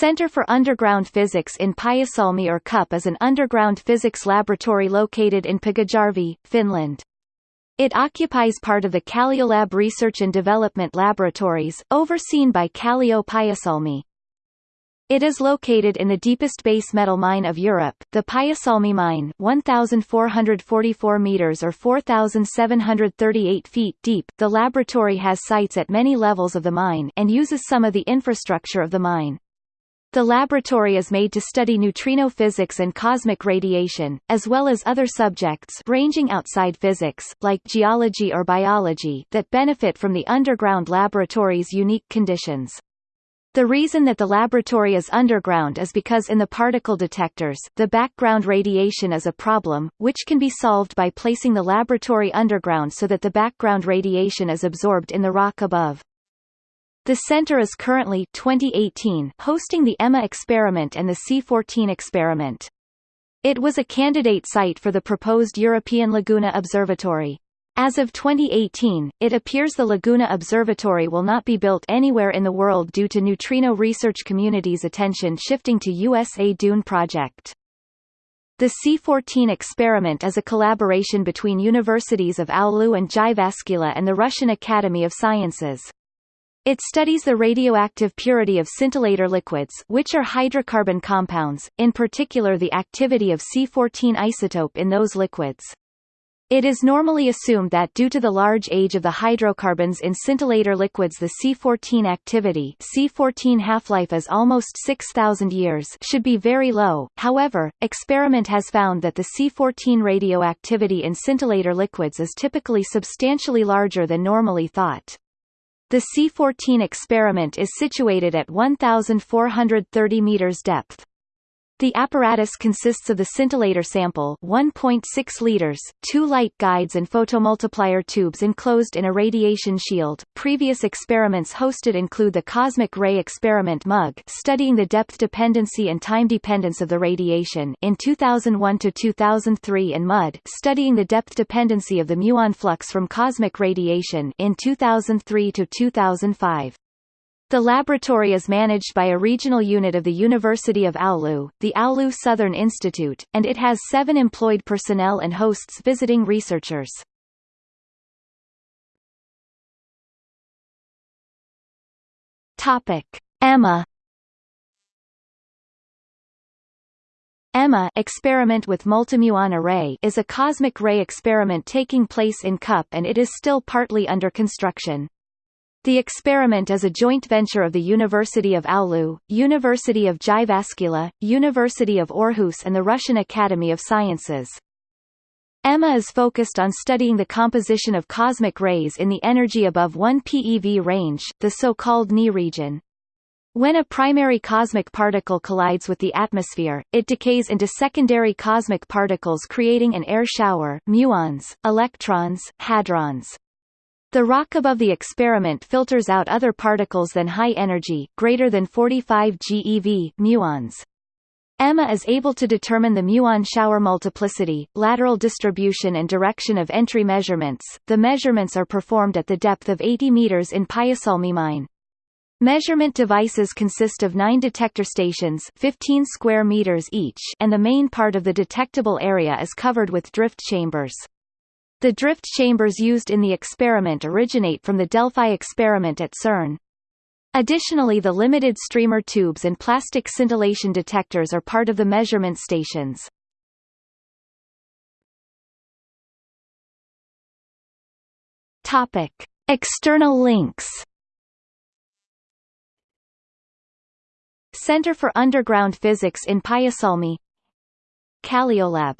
Center for Underground Physics in Pyhäsalmi or CUP is an underground physics laboratory located in Pyhäjärvi, Finland. It occupies part of the CallioLab Research and Development Laboratories, overseen by Kallio Pyhäsalmi. It is located in the deepest base metal mine of Europe, the Pyhäsalmi mine 1,444 meters or 4,738 feet deep. The laboratory has sites at many levels of the mine and uses some of the infrastructure of the mine. The laboratory is made to study neutrino physics and cosmic radiation, as well as other subjects ranging outside physics, like geology or biology, that benefit from the underground laboratory's unique conditions. The reason that the laboratory is underground is because in the particle detectors, the background radiation is a problem, which can be solved by placing the laboratory underground so that the background radiation is absorbed in the rock above. The center is currently 2018 hosting the EMMA experiment and the C14 experiment. It was a candidate site for the proposed European Laguna Observatory. As of 2018, it appears the Laguna Observatory will not be built anywhere in the world due to neutrino research community's attention shifting to USA Dune project. The C14 experiment is a collaboration between universities of Oulu and Jyväskylä and the Russian Academy of Sciences. It studies the radioactive purity of scintillator liquids which are hydrocarbon compounds, in particular the activity of C14 isotope in those liquids. It is normally assumed that due to the large age of the hydrocarbons in scintillator liquids the C14 activity C14 half-life is almost 6,000 years should be very low, however, experiment has found that the C14 radioactivity in scintillator liquids is typically substantially larger than normally thought. The C-14 experiment is situated at 1,430 meters depth. The apparatus consists of the scintillator sample 1.6 liters, two light guides and photomultiplier tubes enclosed in a radiation shield. Previous experiments hosted include the Cosmic Ray Experiment MUG studying the depth dependency and time dependence of the radiation in 2001 to 2003 and MUD studying the depth dependency of the muon flux from cosmic radiation in 2003 to 2005. The laboratory is managed by a regional unit of the University of Oulu, the Oulu Southern Institute, and it has seven employed personnel and hosts visiting researchers. Topic. EMMA EMMA experiment with multimuon array is a cosmic ray experiment taking place in CUP and it is still partly under construction. The experiment is a joint venture of the University of Oulu, University of Jyväskylä, University of Aarhus and the Russian Academy of Sciences. EMMA is focused on studying the composition of cosmic rays in the energy above 1 PeV range, the so-called knee region. When a primary cosmic particle collides with the atmosphere, it decays into secondary cosmic particles creating an air shower muons, electrons, hadrons. The rock above the experiment filters out other particles than high energy, greater than 45 GeV muons. EMMA is able to determine the muon shower multiplicity, lateral distribution and direction of entry measurements. The measurements are performed at the depth of 80 meters in Pyhäsalmi mine. Measurement devices consist of nine detector stations 15 square meters each and the main part of the detectable area is covered with drift chambers. The drift chambers used in the experiment originate from the Delphi experiment at CERN. Additionally the limited streamer tubes and plastic scintillation detectors are part of the measurement stations. Topic. External links Center for Underground Physics in Pyhäsalmi CallioLab